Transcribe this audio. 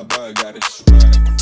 I got it straight.